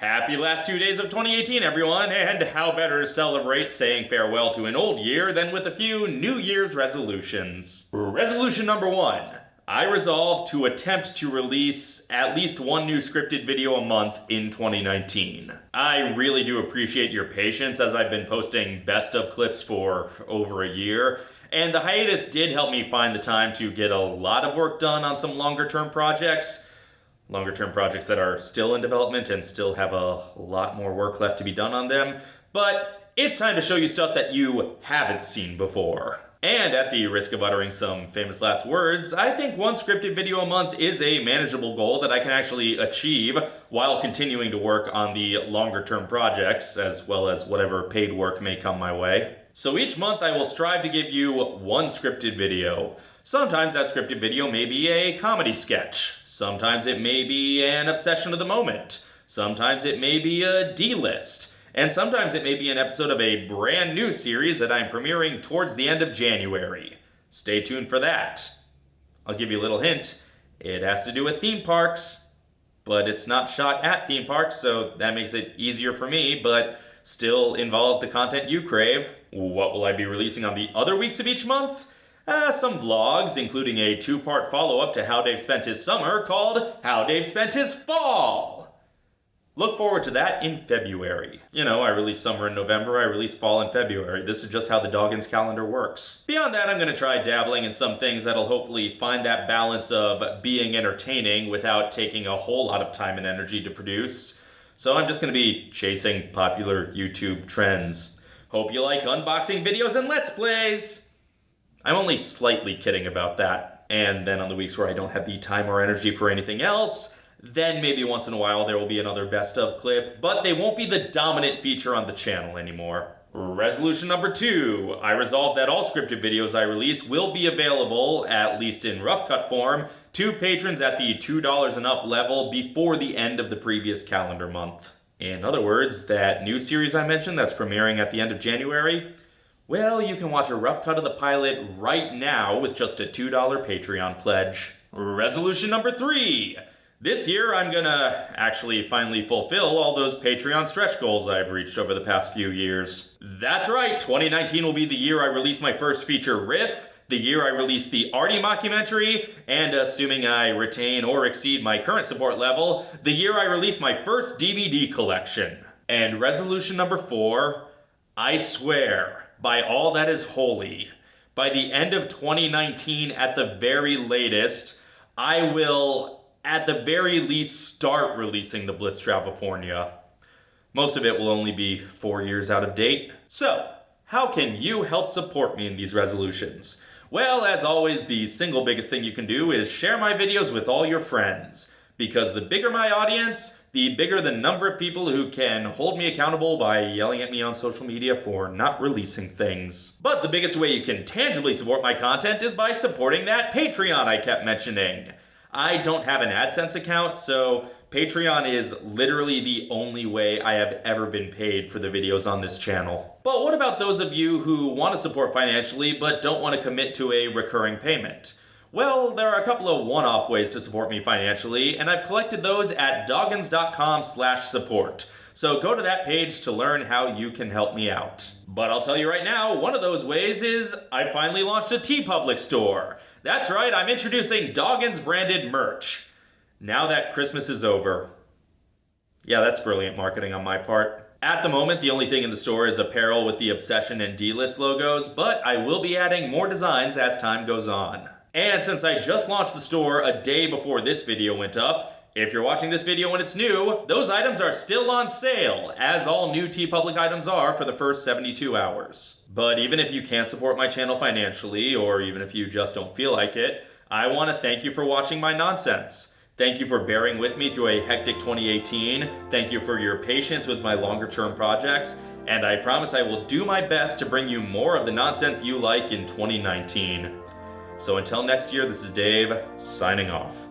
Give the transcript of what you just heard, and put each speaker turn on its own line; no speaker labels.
Happy last two days of 2018, everyone, and how better to celebrate saying farewell to an old year than with a few New Year's resolutions. Resolution number one I resolve to attempt to release at least one new scripted video a month in 2019. I really do appreciate your patience as I've been posting best of clips for over a year, and the hiatus did help me find the time to get a lot of work done on some longer term projects longer term projects that are still in development and still have a lot more work left to be done on them. But it's time to show you stuff that you haven't seen before. And at the risk of uttering some famous last words, I think one scripted video a month is a manageable goal that I can actually achieve while continuing to work on the longer term projects, as well as whatever paid work may come my way. So each month I will strive to give you one scripted video. Sometimes that scripted video may be a comedy sketch. Sometimes it may be an obsession of the moment. Sometimes it may be a D-list. And sometimes it may be an episode of a brand new series that I'm premiering towards the end of January. Stay tuned for that. I'll give you a little hint. It has to do with theme parks, but it's not shot at theme parks, so that makes it easier for me, but still involves the content you crave. What will I be releasing on the other weeks of each month? Uh, some vlogs, including a two-part follow-up to How Dave Spent His Summer called How Dave Spent His Fall. Look forward to that in February. You know, I release summer in November, I release fall in February. This is just how the Doggins calendar works. Beyond that, I'm gonna try dabbling in some things that'll hopefully find that balance of being entertaining without taking a whole lot of time and energy to produce. So I'm just gonna be chasing popular YouTube trends. Hope you like unboxing videos and Let's Plays! I'm only slightly kidding about that. And then on the weeks where I don't have the time or energy for anything else, then maybe once in a while there will be another best of clip, but they won't be the dominant feature on the channel anymore. Resolution number two, I resolved that all scripted videos I release will be available, at least in rough cut form, to patrons at the $2 and up level before the end of the previous calendar month. In other words, that new series I mentioned that's premiering at the end of January, well, you can watch a rough cut of the pilot right now with just a $2 Patreon pledge. Resolution number three. This year, I'm gonna actually finally fulfill all those Patreon stretch goals I've reached over the past few years. That's right, 2019 will be the year I release my first feature riff, the year I release the Artie mockumentary, and assuming I retain or exceed my current support level, the year I release my first DVD collection. And resolution number four, I swear, by all that is holy, by the end of 2019 at the very latest, I will at the very least start releasing the Blitz California. Most of it will only be four years out of date. So, how can you help support me in these resolutions? Well, as always, the single biggest thing you can do is share my videos with all your friends. Because the bigger my audience, the bigger the number of people who can hold me accountable by yelling at me on social media for not releasing things. But the biggest way you can tangibly support my content is by supporting that Patreon I kept mentioning. I don't have an AdSense account, so Patreon is literally the only way I have ever been paid for the videos on this channel. But what about those of you who want to support financially but don't want to commit to a recurring payment? Well, there are a couple of one-off ways to support me financially, and I've collected those at doggins.com slash support. So go to that page to learn how you can help me out. But I'll tell you right now, one of those ways is I finally launched a TeePublic store. That's right, I'm introducing Doggins branded merch. Now that Christmas is over. Yeah, that's brilliant marketing on my part. At the moment, the only thing in the store is apparel with the Obsession and D-List logos, but I will be adding more designs as time goes on. And since I just launched the store a day before this video went up, if you're watching this video when it's new, those items are still on sale, as all new TeePublic items are for the first 72 hours. But even if you can't support my channel financially, or even if you just don't feel like it, I want to thank you for watching my nonsense. Thank you for bearing with me through a hectic 2018. Thank you for your patience with my longer term projects. And I promise I will do my best to bring you more of the nonsense you like in 2019. So until next year, this is Dave, signing off.